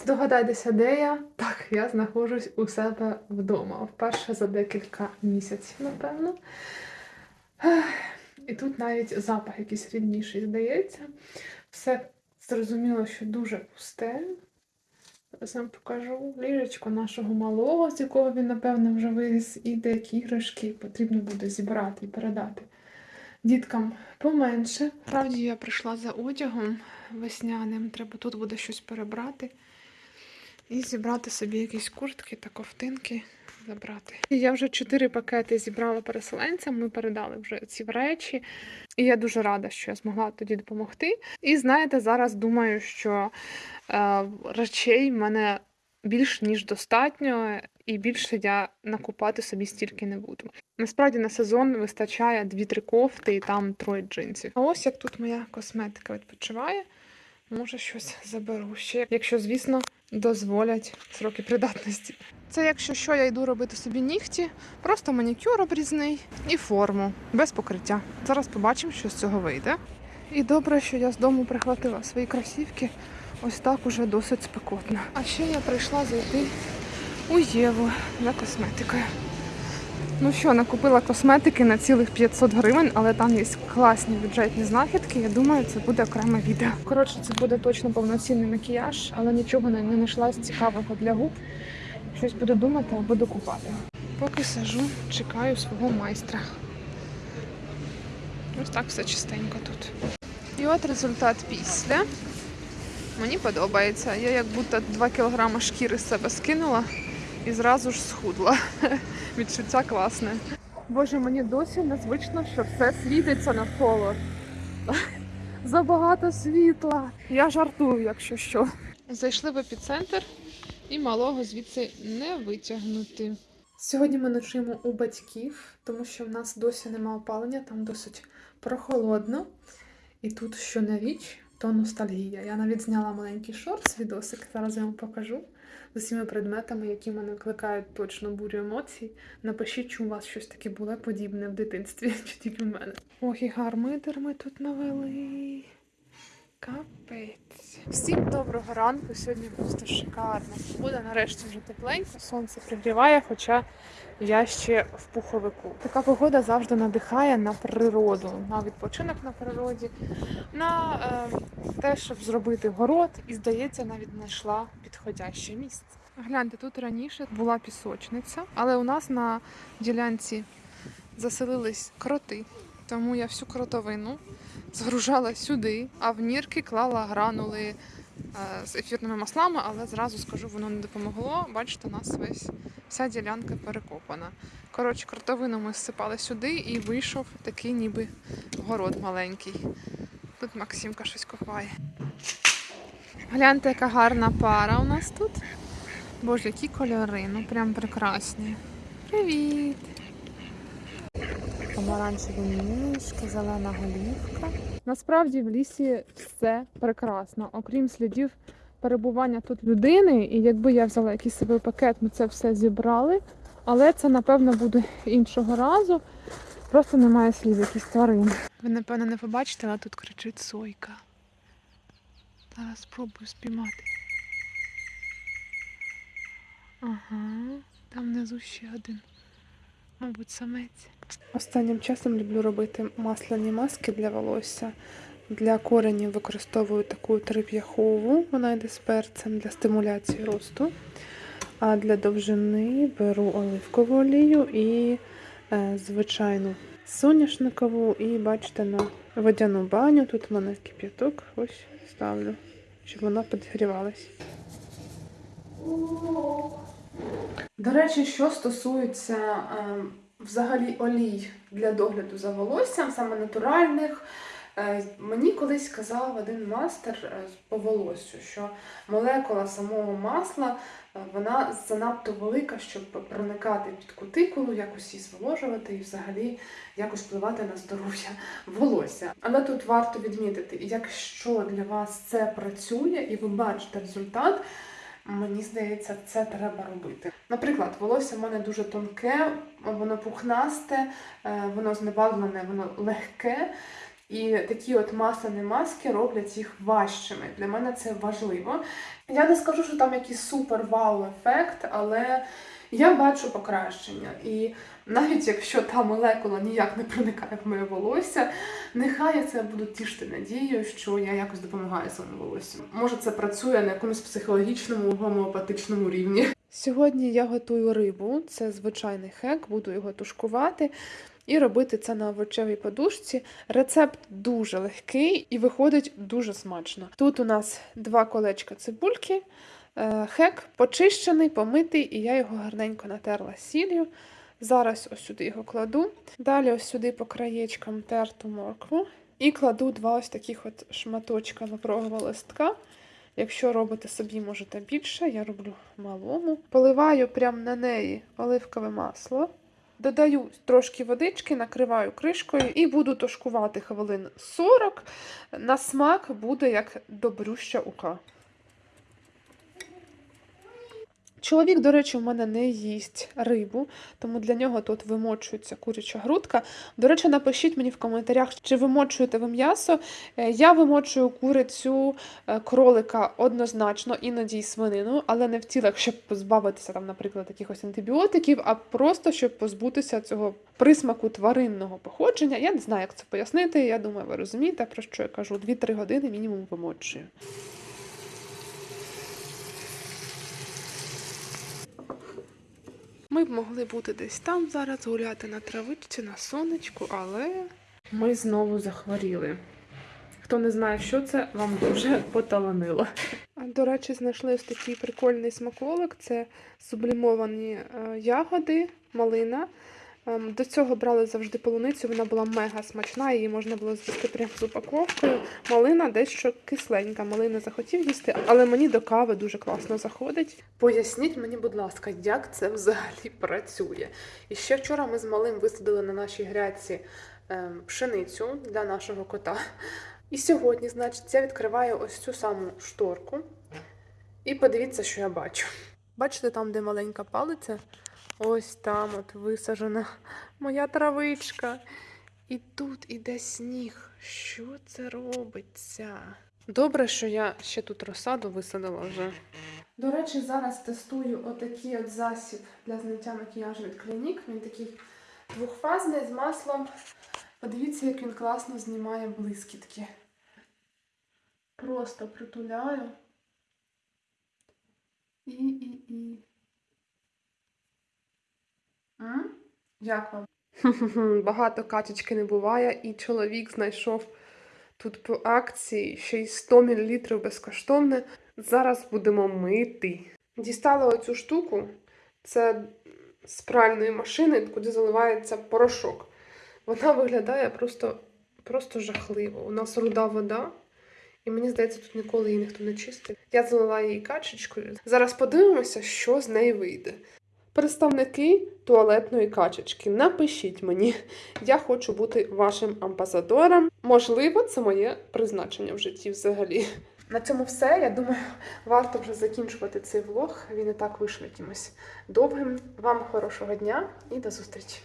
Здогадайтеся, де я? Так, я знаходжусь у себе вдома. Вперше за декілька місяців, напевно. І тут навіть запах якийсь рідніший здається. Все зрозуміло, що дуже пусте. Зараз вам покажу ліжечко нашого малого, з якого він, напевно, вже виріс, і деякі іграшки потрібно буде зібрати і передати діткам поменше. Справді я прийшла за одягом весняним. Треба тут буде щось перебрати і зібрати собі якісь куртки та ковтинки забрати. Я вже чотири пакети зібрала переселенцям. Ми передали вже ці речі, і я дуже рада, що я змогла тоді допомогти. І знаєте, зараз думаю, що е, речей в мене більш ніж достатньо, і більше я накупати собі стільки не буду. Насправді на сезон вистачає 2-3 кофти і там троє джинсів. А ось як тут моя косметика відпочиває. Може, щось заберу ще, якщо, звісно, дозволять сроки придатності. Це якщо що, я йду робити собі нігті, просто манікюр обрізний і форму без покриття. Зараз побачимо, що з цього вийде. І добре, що я з дому прихватила свої кросівки. Ось так уже досить спекотно. А ще я прийшла зайти у Єву за косметикою. Ну що, накупила косметики на цілих 500 гривень, але там є класні бюджетні знахідки. Я думаю, це буде окреме відео. Коротше, це буде точно повноцінний макіяж, але нічого не знайшла цікавого для губ. Щось буду думати, буду купати. Поки сижу, чекаю свого майстра. Ось так все чистенько тут. І от результат після. Мені подобається. Я як будто 2 кілограми шкіри з себе скинула і зразу ж схудла. Відчуття класне. Боже, мені досі незвично, що все світиться навколо. Забагато світла. Я жартую, якщо що. Зайшли в епіцентр і малого звідси не витягнути. Сьогодні ми ночуємо у батьків, тому що в нас досі немає опалення, там досить прохолодно. І тут що на річ, то ностальгія. Я навіть зняла маленький шорт, з відосик, зараз я вам покажу з усіма предметами, які мене викликають точно бурю емоцій. Напишіть, чи у вас щось таке було подібне в дитинстві, чи тільки в мене. Ох, і гармидер ми тут навели. Капець. Всім доброго ранку. Сьогодні просто шикарно. Буде нарешті вже тепленько, сонце пригріває, хоча я ще в пуховику. Така погода завжди надихає на природу, на відпочинок на природі, на е, те, щоб зробити город, і здається, навіть знайшла підходяще місце. Гляньте, тут раніше була пісочниця, але у нас на ділянці заселились кроти. Тому я всю кротовину згружала сюди, а в нірки клала гранули е, з ефірними маслами, але зразу скажу, воно не допомогло. Бачите, у нас весь вся ділянка перекопана. Коротше, кротовину ми зсипали сюди і вийшов такий ніби город маленький. Тут Максимка щось копає. Гляньте, яка гарна пара у нас тут. Боже, які кольори, ну прям прекрасні. Привіт! Помаранчеві ніжки, зелена голівка. Насправді в лісі все прекрасно, окрім слідів перебування тут людини. І якби я взяла якийсь собі пакет, ми це все зібрали. Але це, напевно, буде іншого разу. Просто немає слів якісь тварин. Ви, напевно, не побачите, але тут кричить сойка. Зараз спробую спіймати. Ага, там внизу ще один. Мабуть, самець. Останнім часом люблю робити масляні маски для волосся. Для коренів використовую таку трип'яхову, вона йде з перцем для стимуляції росту. А для довжини беру оливкову олію і звичайну соняшникову. І бачите, на водяну баню. Тут в мене кип'яток. Ось ставлю, щоб вона підгрівалась. До речі, що стосується е, взагалі олій для догляду за волоссям, саме натуральних, е, мені колись сказав один мастер е, по волосю, що молекула самого масла е, вона занадто велика, щоб проникати під кутикулу, якось її зволожувати і взагалі якось впливати на здоров'я волосся. Але тут варто відмітити, якщо для вас це працює і ви бачите результат. Мені здається, це треба робити. Наприклад, волосся в мене дуже тонке, воно пухнасте, е, воно знебавлене, воно легке. І такі от масляні маски роблять їх важчими. Для мене це важливо. Я не скажу, що там якийсь супер вау ефект, але я бачу покращення. І навіть якщо та молекула ніяк не проникає в моє волосся, нехай я це буду тішити надією, що я якось допомагаю своєму волоссю. Може, це працює на якомусь психологічному гомеопатичному рівні. Сьогодні я готую рибу, це звичайний хек, буду його тушкувати. І робити це на овочевій подушці. Рецепт дуже легкий і виходить дуже смачно. Тут у нас два колечка цибульки, е, хек почищений, помитий, і я його гарненько натерла сіллю. Зараз ось сюди його кладу. Далі ось сюди по краєчкам терту моркву. І кладу два ось таких от шматочка лаврового листка. Якщо робите собі, можете більше, я роблю малому. Поливаю прямо на неї оливкове масло. Додаю трошки водички, накриваю кришкою і буду тушкувати хвилин 40. На смак буде як добрюща ука. Чоловік, до речі, в мене не їсть рибу, тому для нього тут вимочується куряча грудка. До речі, напишіть мені в коментарях, чи вимочуєте ви м'ясо. Е, Я вимочую курицю, е, кролика однозначно, іноді й свинину, але не в цілях, щоб позбавитися там, наприклад, якихось антибіотиків, а просто щоб позбутися цього присмаку тваринного походження. Я не знаю, як це пояснити. Я думаю, ви розумієте, про що я кажу. 2-3 години мінімум вимочую. Ми б могли бути десь там зараз, гуляти на травичці, на сонечку, але ми знову захворіли. Хто не знає, що це, вам дуже поталанило. До речі, знайшли ось такий прикольний смаколик. Це сублімовані е, ягоди, малина. Ем, До цього брали завжди полуницю, вона була мега смачна, її можна було з'їсти прямо з упаковкою. Малина дещо кисленька, малина захотів їсти, але мені до кави дуже класно заходить. Поясніть мені, будь ласка, як це взагалі працює. І ще вчора ми з малим висадили на нашій грядці ем, пшеницю для нашого кота. І сьогодні, значить, я відкриваю ось цю саму шторку. І подивіться, що я бачу. Бачите, там, де маленька палиця? Ось там от висаджена моя травичка. І тут іде сніг. Що це робиться? Добре, що я ще тут розсаду висадила вже. До речі, зараз тестую отакий от засіб для зняття макіяжу від Клінік. Він такий двохфазний з маслом. Подивіться, як він класно знімає блискітки. Просто притуляю. І, і, і. Як вам? Багато качечки не буває, і чоловік знайшов тут по акції ще й 100 мл безкоштовне. Зараз будемо мити. Дістала оцю штуку. Це з пральної машини, куди заливається порошок. Вона виглядає просто, просто жахливо. У нас руда вода. І мені здається, тут ніколи її ніхто не чистив. Я залила її качечкою. Зараз подивимося, що з неї вийде. Представники туалетної качечки, напишіть мені, я хочу бути вашим амбасадором. Можливо, це моє призначення в житті взагалі. На цьому все. Я думаю, варто вже закінчувати цей влог. Він і так вийшов якимось довгим. Вам хорошого дня і до зустрічі!